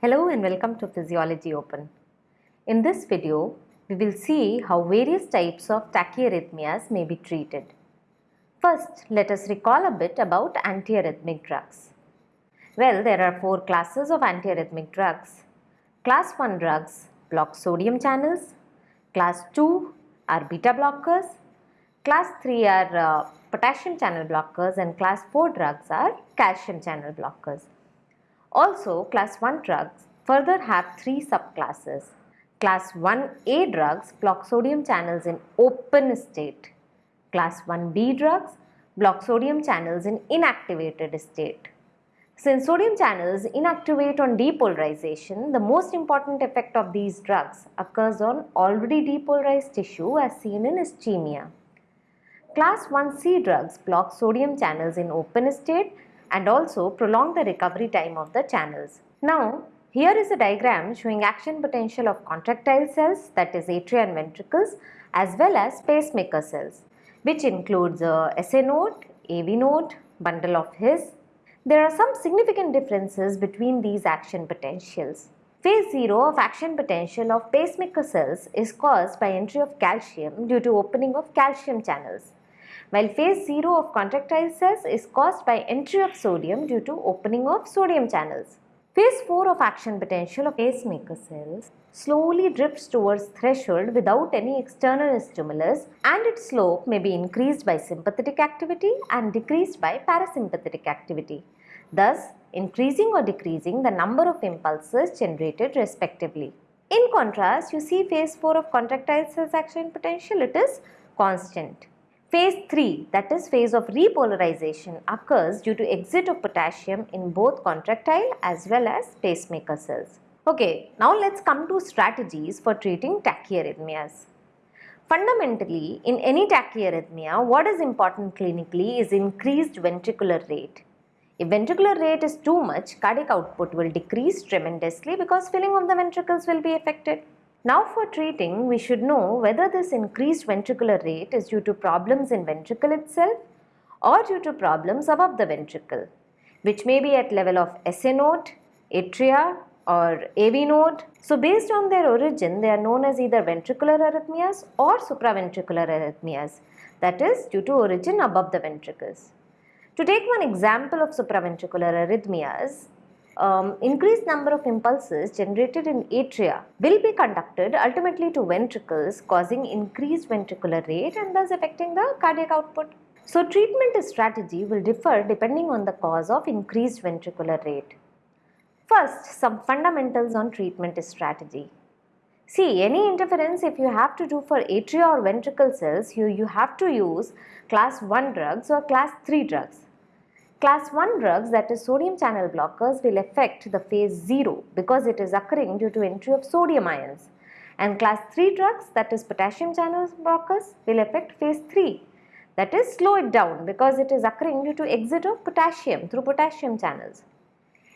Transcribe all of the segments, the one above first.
Hello and welcome to Physiology Open. In this video, we will see how various types of tachyarrhythmias may be treated. First, let us recall a bit about antiarrhythmic drugs. Well, there are four classes of antiarrhythmic drugs. Class 1 drugs block sodium channels, class 2 are beta blockers, class 3 are uh, potassium channel blockers and class 4 drugs are calcium channel blockers. Also, class 1 drugs further have three subclasses. Class 1A drugs block sodium channels in open state. Class 1B drugs block sodium channels in inactivated state. Since sodium channels inactivate on depolarization, the most important effect of these drugs occurs on already depolarized tissue as seen in ischemia. Class 1C drugs block sodium channels in open state and also prolong the recovery time of the channels. Now, here is a diagram showing action potential of contractile cells that is atria and ventricles as well as pacemaker cells which includes uh, SA node, AV node, bundle of His, there are some significant differences between these action potentials. Phase 0 of action potential of pacemaker cells is caused by entry of calcium due to opening of calcium channels, while phase 0 of contractile cells is caused by entry of sodium due to opening of sodium channels. Phase 4 of action potential of pacemaker cells slowly drifts towards threshold without any external stimulus and its slope may be increased by sympathetic activity and decreased by parasympathetic activity thus increasing or decreasing the number of impulses generated respectively. In contrast, you see phase 4 of contractile cells action potential, it is constant. Phase 3 that is phase of repolarization occurs due to exit of potassium in both contractile as well as pacemaker cells. Okay, now let's come to strategies for treating tachyarrhythmias. Fundamentally, in any tachyarrhythmia, what is important clinically is increased ventricular rate. If ventricular rate is too much, cardiac output will decrease tremendously because filling of the ventricles will be affected. Now for treating, we should know whether this increased ventricular rate is due to problems in ventricle itself or due to problems above the ventricle, which may be at level of SA node, atria or AV node. So based on their origin, they are known as either ventricular arrhythmias or supraventricular arrhythmias, that is due to origin above the ventricles. To take one example of supraventricular arrhythmias, um, increased number of impulses generated in atria will be conducted ultimately to ventricles causing increased ventricular rate and thus affecting the cardiac output. So treatment strategy will differ depending on the cause of increased ventricular rate. First, some fundamentals on treatment strategy. See, any interference if you have to do for atria or ventricle cells, you, you have to use class 1 drugs or class 3 drugs. Class 1 drugs that is sodium channel blockers will affect the phase 0 because it is occurring due to entry of sodium ions and class 3 drugs that is potassium channel blockers will affect phase 3 that is slow it down because it is occurring due to exit of potassium through potassium channels.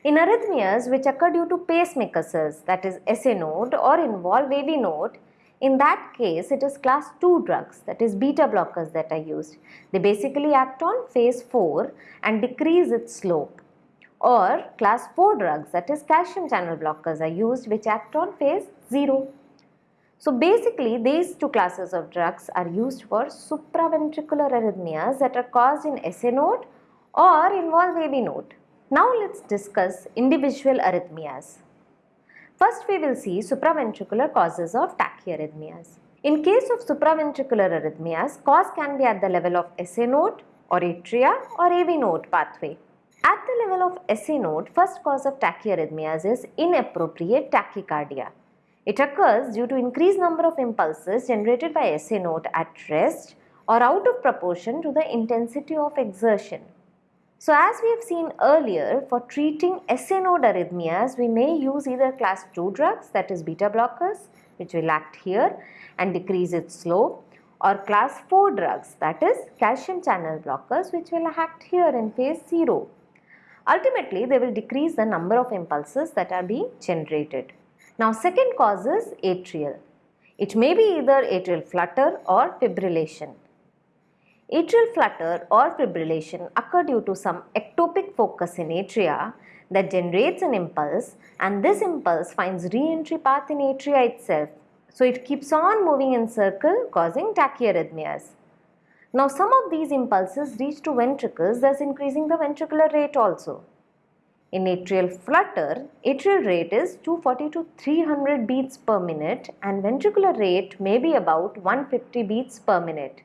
In arrhythmias which occur due to pacemaker cells that is SA node or involve AV node in that case, it is class 2 drugs that is beta blockers that are used. They basically act on phase 4 and decrease its slope. Or class 4 drugs that is calcium channel blockers are used which act on phase 0. So basically these two classes of drugs are used for supraventricular arrhythmias that are caused in SA node or involve AV node. Now let's discuss individual arrhythmias. First we will see supraventricular causes of tachyarrhythmias. In case of supraventricular arrhythmias, cause can be at the level of SA node or atria or AV node pathway. At the level of SA node, first cause of tachyarrhythmias is inappropriate tachycardia. It occurs due to increased number of impulses generated by SA node at rest or out of proportion to the intensity of exertion. So as we have seen earlier, for treating SA node arrhythmias, we may use either class 2 drugs that is beta blockers which will act here and decrease its slope or class 4 drugs that is calcium channel blockers which will act here in phase 0. Ultimately, they will decrease the number of impulses that are being generated. Now second cause is atrial. It may be either atrial flutter or fibrillation. Atrial flutter or fibrillation occur due to some ectopic focus in atria that generates an impulse and this impulse finds re-entry path in atria itself. So it keeps on moving in circle causing tachyarrhythmias. Now some of these impulses reach to ventricles thus increasing the ventricular rate also. In atrial flutter, atrial rate is 240 to 300 beats per minute and ventricular rate may be about 150 beats per minute.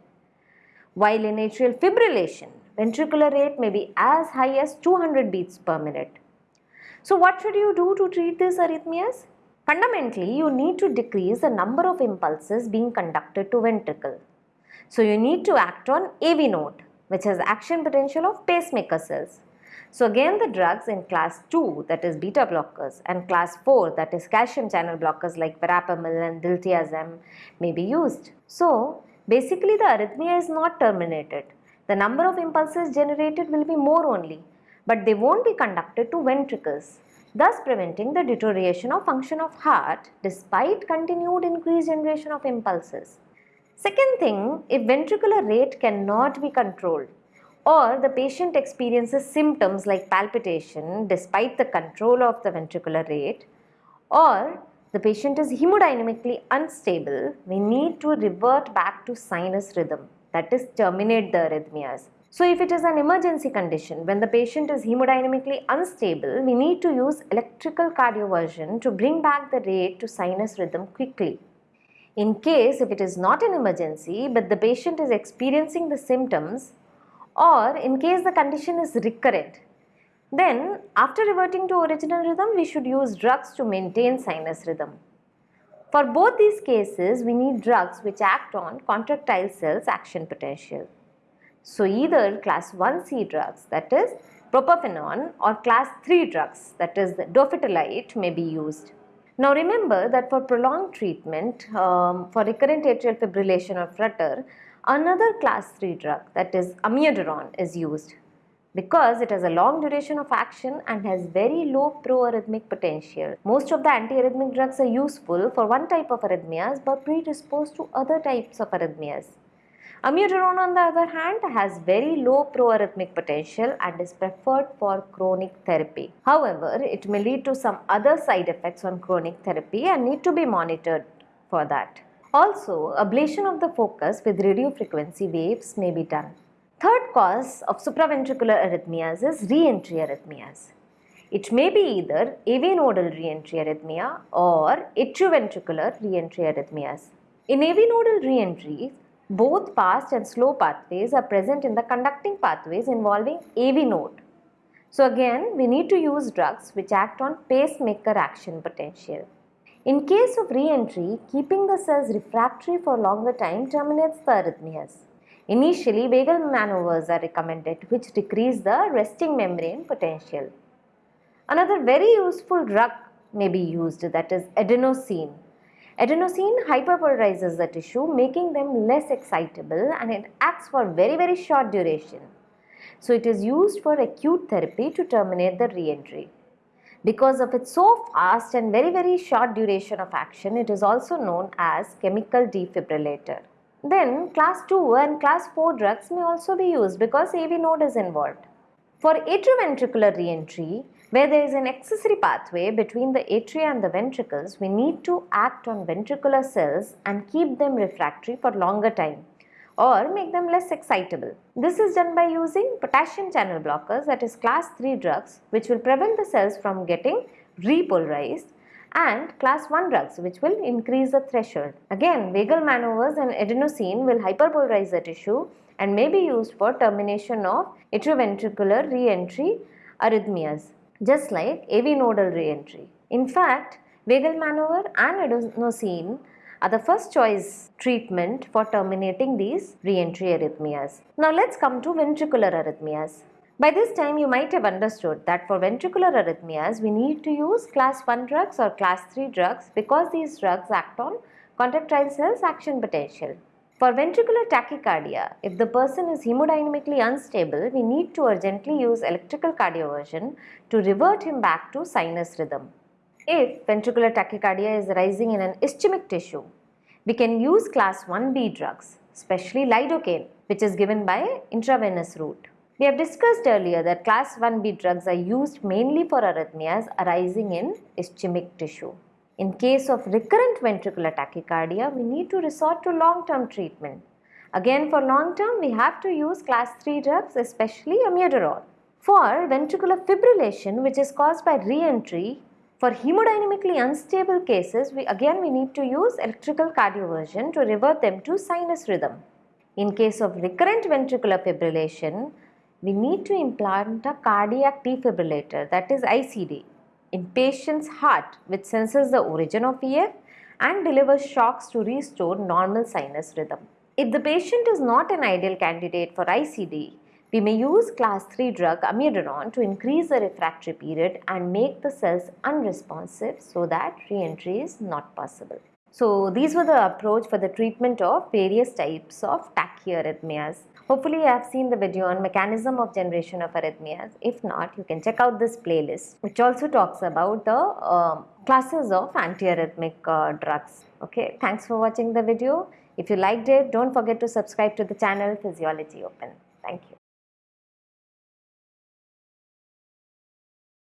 While in atrial fibrillation, ventricular rate may be as high as 200 beats per minute. So what should you do to treat these arrhythmias? Fundamentally, you need to decrease the number of impulses being conducted to ventricle. So you need to act on AV node, which has action potential of pacemaker cells. So again the drugs in class 2 that is beta blockers and class 4 that is calcium channel blockers like verapamil and diltiazem may be used. So basically the arrhythmia is not terminated. The number of impulses generated will be more only but they won't be conducted to ventricles thus preventing the deterioration of function of heart despite continued increased generation of impulses. Second thing, if ventricular rate cannot be controlled, or the patient experiences symptoms like palpitation despite the control of the ventricular rate or the patient is hemodynamically unstable, we need to revert back to sinus rhythm that is terminate the arrhythmias. So if it is an emergency condition when the patient is hemodynamically unstable, we need to use electrical cardioversion to bring back the rate to sinus rhythm quickly. In case if it is not an emergency but the patient is experiencing the symptoms or in case the condition is recurrent. Then after reverting to original rhythm we should use drugs to maintain sinus rhythm. For both these cases we need drugs which act on contractile cells action potential. So either class 1C drugs that is propafenone or class 3 drugs that is dofetilide may be used. Now remember that for prolonged treatment um, for recurrent atrial fibrillation or flutter Another class 3 drug that is amiodarone is used because it has a long duration of action and has very low proarrhythmic potential. Most of the antiarrhythmic drugs are useful for one type of arrhythmias but predisposed to other types of arrhythmias. Amiodarone on the other hand has very low proarrhythmic potential and is preferred for chronic therapy. However, it may lead to some other side effects on chronic therapy and need to be monitored for that. Also, ablation of the focus with radiofrequency waves may be done. Third cause of supraventricular arrhythmias is re-entry arrhythmias. It may be either AV nodal re-entry arrhythmia or atrioventricular re-entry arrhythmias. In AV nodal re-entry, both fast and slow pathways are present in the conducting pathways involving AV node. So again, we need to use drugs which act on pacemaker action potential. In case of re-entry, keeping the cells refractory for longer time terminates the arrhythmias. Initially, vagal maneuvers are recommended which decrease the resting membrane potential. Another very useful drug may be used that is adenosine. Adenosine hyperpolarizes the tissue making them less excitable and it acts for very very short duration. So it is used for acute therapy to terminate the re-entry. Because of its so fast and very very short duration of action, it is also known as chemical defibrillator. Then class 2 and class 4 drugs may also be used because AV node is involved. For atrioventricular reentry, where there is an accessory pathway between the atria and the ventricles, we need to act on ventricular cells and keep them refractory for longer time or make them less excitable. This is done by using potassium channel blockers that is class 3 drugs which will prevent the cells from getting repolarized and class 1 drugs which will increase the threshold. Again vagal maneuvers and adenosine will hyperpolarize the tissue and may be used for termination of atrioventricular reentry arrhythmias just like AV nodal reentry. In fact, vagal maneuver and adenosine are the first choice treatment for terminating these reentry arrhythmias. Now let's come to ventricular arrhythmias. By this time you might have understood that for ventricular arrhythmias we need to use class 1 drugs or class 3 drugs because these drugs act on contractile cells action potential. For ventricular tachycardia, if the person is hemodynamically unstable, we need to urgently use electrical cardioversion to revert him back to sinus rhythm. If ventricular tachycardia is arising in an ischemic tissue, we can use class 1B drugs, especially lidocaine, which is given by intravenous route. We have discussed earlier that class 1b drugs are used mainly for arrhythmias arising in ischemic tissue. In case of recurrent ventricular tachycardia, we need to resort to long-term treatment. Again for long-term, we have to use class 3 drugs, especially amiodarone. For ventricular fibrillation, which is caused by re-entry, for hemodynamically unstable cases, we again we need to use electrical cardioversion to revert them to sinus rhythm. In case of recurrent ventricular fibrillation, we need to implant a cardiac defibrillator that is ICD in patient's heart which senses the origin of VF and delivers shocks to restore normal sinus rhythm. If the patient is not an ideal candidate for ICD, we may use class 3 drug amiodarone to increase the refractory period and make the cells unresponsive so that re-entry is not possible. So these were the approach for the treatment of various types of tachyarrhythmias. Hopefully you have seen the video on mechanism of generation of arrhythmias. If not, you can check out this playlist which also talks about the uh, classes of antiarrhythmic uh, drugs. Okay, thanks for watching the video. If you liked it, don't forget to subscribe to the channel Physiology Open. Thank you.